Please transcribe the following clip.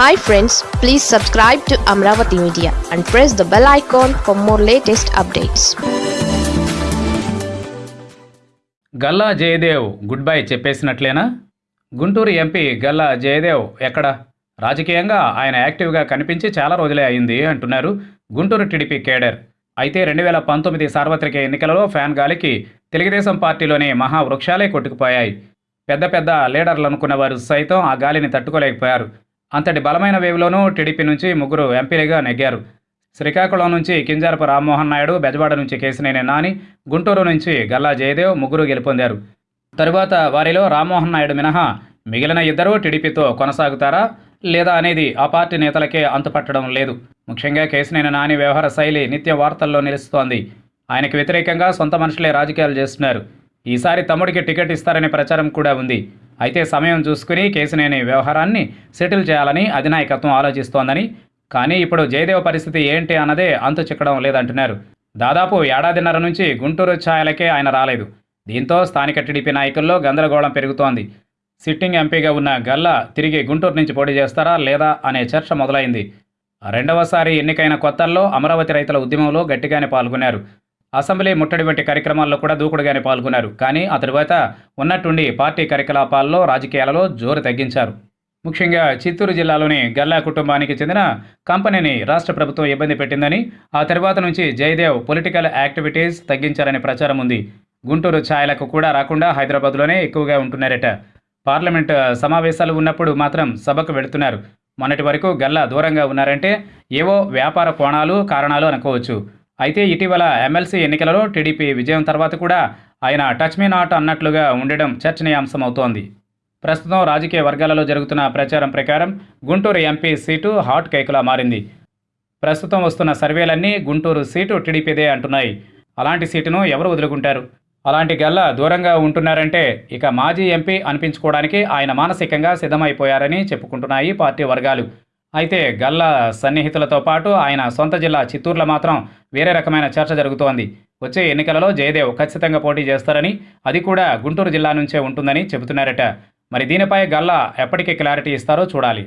Hi friends please subscribe to Amaravati media and press the bell icon for more latest updates Galla Jayadev good bye చెప్పేసినట్లేనా? Guntur MP Galla Jayadev ఎక్కడ? రాజకీయంగా ఆయన యాక్టివ్గా కనిపించి చాలా రోజులే అయింది అంటున్నారు గుంటూరు టీడీపీ కేడర్. అయితే రెండు వేల పంతొమ్మిది సార్వత్రిక ఎన్నికలలో ఫ్యాన్ గాలికి తెలుగుదేశం పార్టీలోని మహావృక్షాలే కొట్టుకుపోయాయి. పెద్ద పెద్ద లీడర్లు అనుకున్న వారు సైతం ఆ గాలిని తట్టుకోలేకపోయారు. అంతటి బలమైన వేవ్లోనూ టీడీపీ నుంచి ముగ్గురు ఎంపీలుగా నెగ్గారు. శ్రీకాకుళం నుంచి కింజారపు రామ్మోహన్ నాయుడు బెజవాడ నుంచి కేసినేని నాని గుంటూరు నుంచి గల్లా జయదేవ్ ముగ్గురు గెలుపొందారు. తరువాత వారిలో రామ్మోహన్ నాయుడు మినహా మిగిలిన ఇద్దరు టీడీపీతో కొనసాగుతారా లేదా అనేది ఆ పార్టీ నేతలకే అంతుపట్టడం లేదు. ముఖ్యంగా కేసినేని నాని వ్యవహార శైలి నిత్య వార్తల్లో నిలుస్తోంది. ఆయనకు వ్యతిరేకంగా సొంత మనుషులే రాజకీయాలు చేస్తున్నారు. ఈసారి తమ్ముడికి టికెట్ ఇస్తారనే ప్రచారం కూడా ఉంది. అయితే సమయం చూసుకుని కేసునేని వ్యవహారాన్ని సెటిల్ చేయాలని అధినాయకత్వం ఆలోచిస్తోందని. కానీ ఇప్పుడు జయదేవ్ పరిస్థితి ఏంటి అన్నదే అంతు చిక్కడం లేదంటున్నారు. దాదాపు ఏడాదిన్నర నుంచి గుంటూరు ఛాయలకే ఆయన రాలేదు. దీంతో స్థానిక టీడీపీ నాయకుల్లో గందరగోళం పెరుగుతోంది. సిట్టింగ్ ఎంపీగా ఉన్న గల్లా తిరిగి గుంటూరు నుంచి పోటీ చేస్తారా లేదా అనే చర్చ మొదలైంది. రెండవసారి ఎన్నికైన కొత్తల్లో అమరావతి రైతుల ఉద్యమంలో గట్టిగానే పాల్గొన్నారు. అసెంబ్లీ ముట్టడి వంటి కార్యక్రమాల్లో కూడా దూకుడుగానే పాల్గొన్నారు. కానీ ఆ తరువాత ఉన్నట్టుండి పార్టీ కార్యకలాపాల్లో రాజకీయాలలో జోరు తగ్గించారు. ముఖ్యంగా చిత్తూరు జిల్లాలోని గల్లా కుటుంబానికి చెందిన కంపెనీని రాష్ట్ర ప్రభుత్వం ఇబ్బంది పెట్టిందని ఆ తర్వాత నుంచి జయదేవ్ పొలిటికల్ యాక్టివిటీస్ తగ్గించారనే ప్రచారం ఉంది. గుంటూరు ఛాయలకు కూడా రాకుండా హైదరాబాద్లోనే ఎక్కువగా ఉంటున్నారట. పార్లమెంట్ సమావేశాలు ఉన్నప్పుడు మాత్రం సభకు వెళుతున్నారు. మొన్నటి వరకు గల్లా దూరంగా ఉన్నారంటే ఏవో వ్యాపార కోణాలు కారణాలు అనుకోవచ్చు. అయితే ఇటీవల ఎమ్మెల్సీ ఎన్నికలలో టీడీపీ విజయం తర్వాత కూడా ఆయన టచ్ మీ నాట్ అన్నట్లుగా ఉండడం చర్చనీయాంశం అవుతోంది ప్రస్తుతం రాజకీయ వర్గాలలో జరుగుతున్న ప్రచారం ప్రకారం గుంటూరు ఎంపీ సీటు హాట్ కేకులా మారింది. ప్రస్తుతం వస్తున్న సర్వేలన్నీ గుంటూరు సీటు టీడీపీదే అంటున్నాయి. అలాంటి సీటును ఎవరు వదులుకుంటారు? అలాంటి గల్లా దూరంగా ఉంటున్నారంటే ఇక మాజీ ఎంపీ అనిపించుకోవడానికి ఆయన మానసికంగా సిద్ధమైపోయారని చెప్పుకుంటున్నాయి పార్టీ వర్గాలు. అయితే గల్లా సన్నిహితులతో పాటు ఆయన సొంత జిల్లా చిత్తూరులో మాత్రం వేరే రకమైన చర్చ జరుగుతోంది. వచ్చే ఎన్నికలలో జయదేవ్ ఖచ్చితంగా పోటీ చేస్తారని అది కూడా గుంటూరు జిల్లా నుంచే ఉంటుందని చెబుతున్నారట. మరి దీనిపై గల్లా ఎప్పటికీ క్లారిటీ ఇస్తారో చూడాలి.